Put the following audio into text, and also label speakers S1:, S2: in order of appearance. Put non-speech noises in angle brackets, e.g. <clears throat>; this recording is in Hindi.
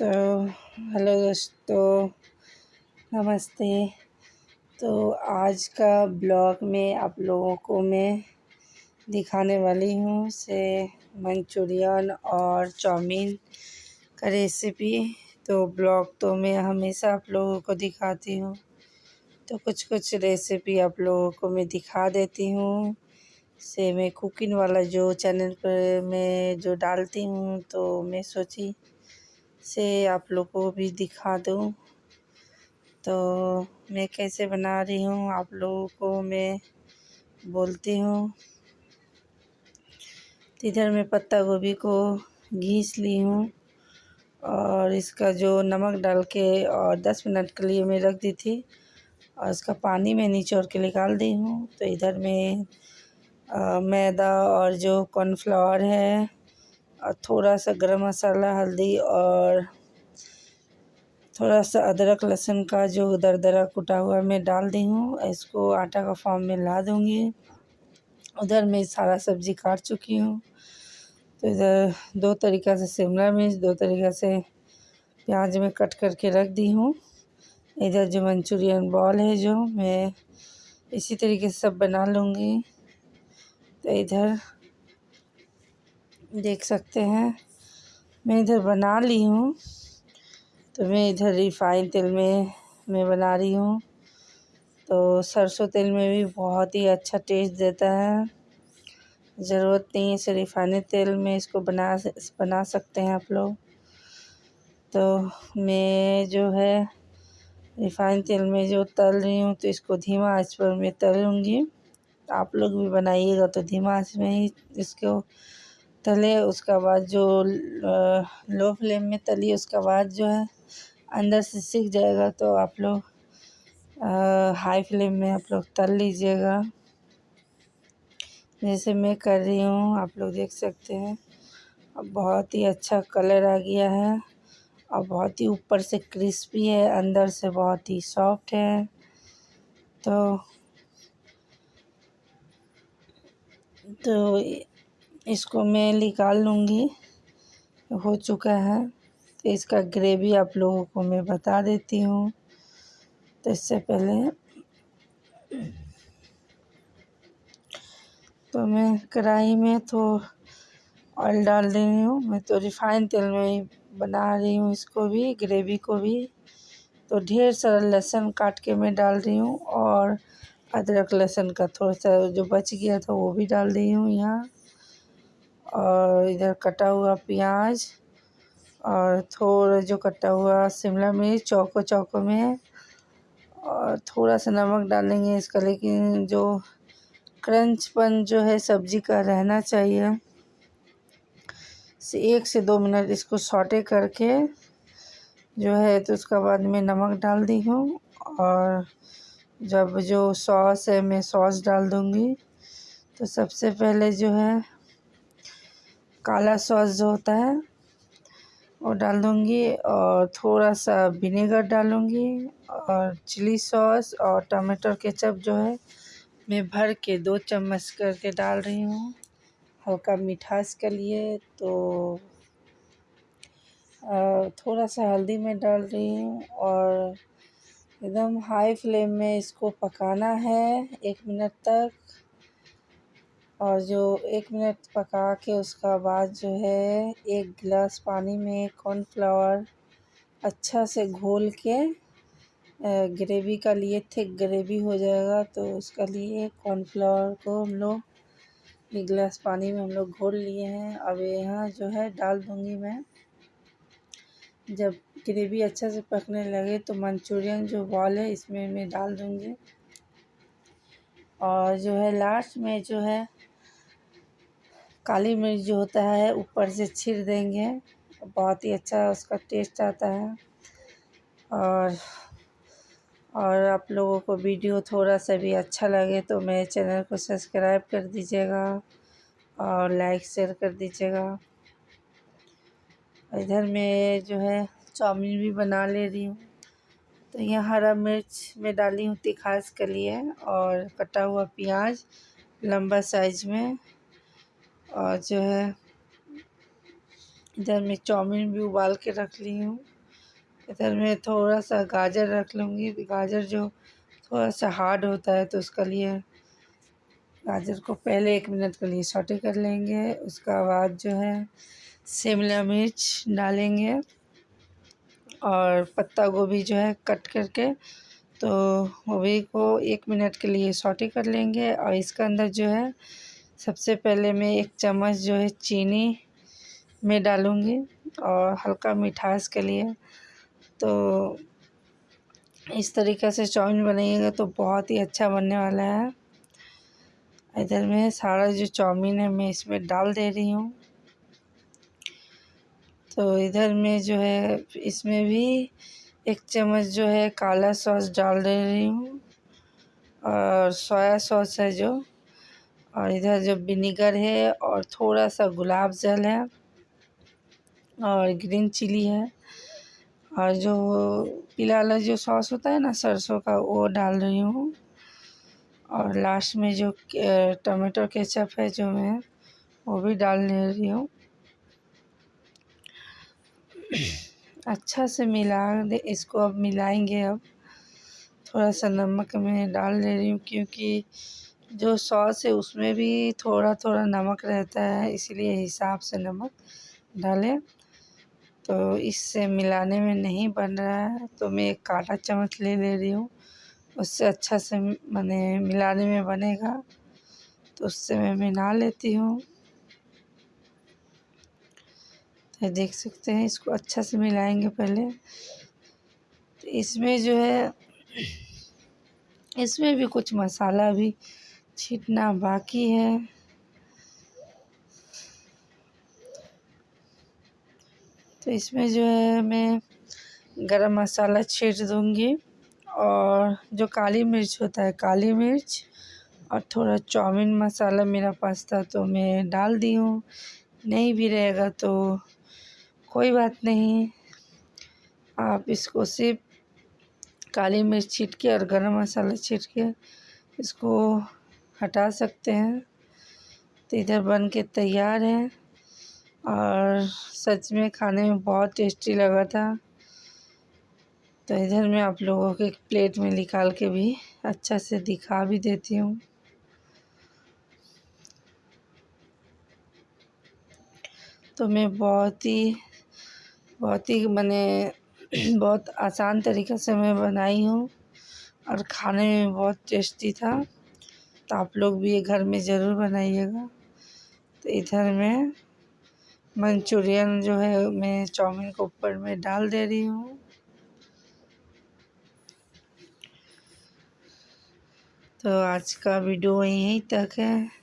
S1: तो हेलो दोस्तों, नमस्ते। तो आज का ब्लॉग में आप लोगों को मैं दिखाने वाली हूँ से मंचूरियन और चाउमीन का रेसिपी। तो ब्लॉग तो मैं हमेशा आप लोगों को दिखाती हूँ। तो कुछ कुछ रेसिपी आप लोगों को मैं दिखा देती हूँ। से मैं कुकिंग वाला जो चैनल पर मैं जो डालती हूँ तो मैं सोची से आप लोग को भी दिखा दूँ। तो मैं कैसे बना रही हूँ, आप लोगों को मैं बोलती हूँ। इधर मैं पत्ता गोभी को घीस ली हूँ और इसका जो नमक डाल के और 10 मिनट के लिए मैं रख दी थी और इसका पानी मैं निचोड़ के निकाल दी हूँ। तो इधर में मैदा और जो कॉर्नफ्लावर है और थोड़ा सा गरम मसाला, हल्दी और थोड़ा सा अदरक, लहसुन का जो दरदरा कुटा हुआ मैं डाल दी हूँ। इसको आटा का फॉर्म में ला दूँगी। उधर मैं सारा सब्ज़ी काट चुकी हूँ। तो इधर दो तरीक़ा से शिमला मिर्च, दो तरीक़ा से प्याज में कट करके रख दी हूँ। इधर जो मंचूरियन बॉल है जो, मैं इसी तरीके से सब बना लूँगी। तो इधर देख सकते हैं। मैं इधर बना ली हूँ। तो मैं इधर रिफ़ाइन तेल में, मैं बना रही हूँ। तो सरसों तेल में भी बहुत ही अच्छा टेस्ट देता है। ज़रूरत नहीं है इसे रिफ़ाइंड तेल में इसको बना बना सकते हैं आप लोग। तो मैं जो है, रिफ़ाइन तेल में जो तल रही हूँ तो इसको धीमा आँच पर मैं तलूँगी। आप लोग भी बनाइएगा तो धीमा आँच में ही इसको तले, उसका बाद जो लो फ्लेम में तली, उसका बाद जो है, अंदर से सीख जाएगा तो आप लोग हाई फ्लेम में आप लोग तल लीजिएगा। जैसे मैं कर रही हूँ, आप लोग देख सकते हैं। अब बहुत ही अच्छा कलर आ गया है। और बहुत ही ऊपर से क्रिस्पी है, अंदर से बहुत ही सॉफ्ट है। तो तो इसको मैं निकाल लूँगी। हो चुका है। तो इसका ग्रेवी आप लोगों को मैं बता देती हूँ। तो इससे पहले तो मैं कढ़ाई में तो ऑयल डाल दे रही हूँ। मैं तो रिफ़ाइन तेल में ही बना रही हूँ इसको भी, ग्रेवी को भी। तो ढेर सारा लहसुन काट के मैं डाल रही हूँ और अदरक लहसुन का थोड़ा सा जो बच गया था वो भी डाल रही हूँ यहाँ। और इधर कटा हुआ प्याज और थोड़ा जो कटा हुआ शिमला मिर्च चौको चौको में और थोड़ा सा नमक डालेंगे इसका, लेकिन जो क्रंचपन जो है सब्ज़ी का रहना चाहिए। से एक से दो मिनट इसको सॉटे करके जो है तो उसका बाद में नमक डाल दी हूँ। और जब जो सॉस है मैं सॉस डाल दूँगी। तो सबसे पहले जो है काला सॉस जो होता है, वो डाल दूँगी और थोड़ा सा विनेगर डालूँगी और चिली सॉस और टमाटर केचप जो है, मैं भर के दो चम्मच करके डाल रही हूँ। हल्का मिठास के लिए तो थोड़ा सा हल्दी मैं डाल रही हूँ और एकदम हाई फ्लेम में इसको पकाना है एक मिनट तक। और जो एक मिनट पका के उसका बाद जो है, एक गिलास पानी में कॉर्नफ्लावर अच्छा से घोल के ग्रेवी का लिए थिक ग्रेवी हो जाएगा तो उसका लिए कॉर्नफ्लावर को हम लोग, एक गिलास पानी में हम लोग घोल लिए हैं। अब यहाँ जो है, डाल दूँगी मैं। जब ग्रेवी अच्छा से पकने लगे तो मंचूरियन जो बॉल है, इसमें मैं डाल दूँगी। और जो है लास्ट में जो है काली मिर्च जो होता है, ऊपर से छिड़ देंगे। बहुत ही अच्छा उसका टेस्ट आता है। और और आप लोगों को वीडियो थोड़ा सा भी अच्छा लगे तो मेरे चैनल को सब्सक्राइब कर दीजिएगा और लाइक शेयर कर दीजिएगा। इधर मैं जो है चाउमीन भी बना ले रही हूँ। तो यहाँ हरा मिर्च में डाली हूँ तिखास के लिए और कटा हुआ प्याज लंबा साइज़ में। और जो है, इधर मैं चाउमीन भी उबाल के रख ली हूँ। इधर मैं थोड़ा सा गाजर रख लूँगी। गाजर जो थोड़ा सा हार्ड होता है तो उसका लिए गाजर को पहले एक मिनट के लिए सॉटे कर लेंगे। उसका बाद जो है, शिमला मिर्च डालेंगे और पत्ता गोभी जो है कट करके तो गोभी को एक मिनट के लिए सॉटे कर लेंगे। और इसके अंदर जो है सबसे पहले मैं एक चम्मच जो है चीनी में डालूँगी और हल्का मिठास के लिए। तो इस तरीक़े से चाउमीन बनाइएगा तो बहुत ही अच्छा बनने वाला है। इधर में सारा जो चाउमीन है मैं इसमें डाल दे रही हूँ। तो इधर में जो है इसमें भी एक चम्मच जो है काला सॉस डाल दे रही हूँ और सोया सॉस है जो। और इधर जो विनीगर है और थोड़ा सा गुलाब जल है और ग्रीन चिली है और जो पीला वाला जो सॉस होता है ना सरसों का, वो डाल रही हूँ। और लास्ट में जो टमाटो केचप है जो मैं, वो भी डाल ले रही हूँ। अच्छा से मिला दे, इसको अब मिलाएँगे अब। थोड़ा सा नमक मैं डाल ले रही हूँ क्योंकि जो सॉस है, उसमें भी थोड़ा थोड़ा नमक रहता है, इसलिए हिसाब से नमक डालें। तो इससे मिलाने में नहीं बन रहा है तो मैं एक काला चम्मच ले ले रही हूँ। उससे अच्छा से मैंने मिलाने में बनेगा तो उससे मैं मिला लेती हूँ। तो देख सकते हैं, इसको अच्छा से मिलाएँगे पहले। तो इसमें जो है, इसमें भी कुछ मसाला भी छीटना बाकी है। तो इसमें जो है मैं गरम मसाला छीट दूँगी और जो काली मिर्च होता है, काली मिर्च और थोड़ा चाउमीन मसाला मेरा पास था तो मैं डाल दी हूँ। नहीं भी रहेगा तो कोई बात नहीं, आप इसको सिर्फ़ काली मिर्च छीट के और गरम मसाला छीट के इसको हटा सकते हैं। तो इधर बन के तैयार है और सच में खाने में बहुत टेस्टी लगा था। तो इधर मैं आप लोगों के प्लेट में निकाल के भी अच्छा से दिखा भी देती हूँ। तो मैं बहुत ही बहुत ही मैंने <clears throat> बहुत आसान तरीक़े से मैं बनाई हूँ और खाने में बहुत टेस्टी था। तो आप लोग भी ये घर में ज़रूर बनाइएगा। तो इधर मैं मंचूरियन जो है मैं चाउमीन को ऊपर में डाल दे रही हूँ। तो आज का वीडियो यहीं तक है।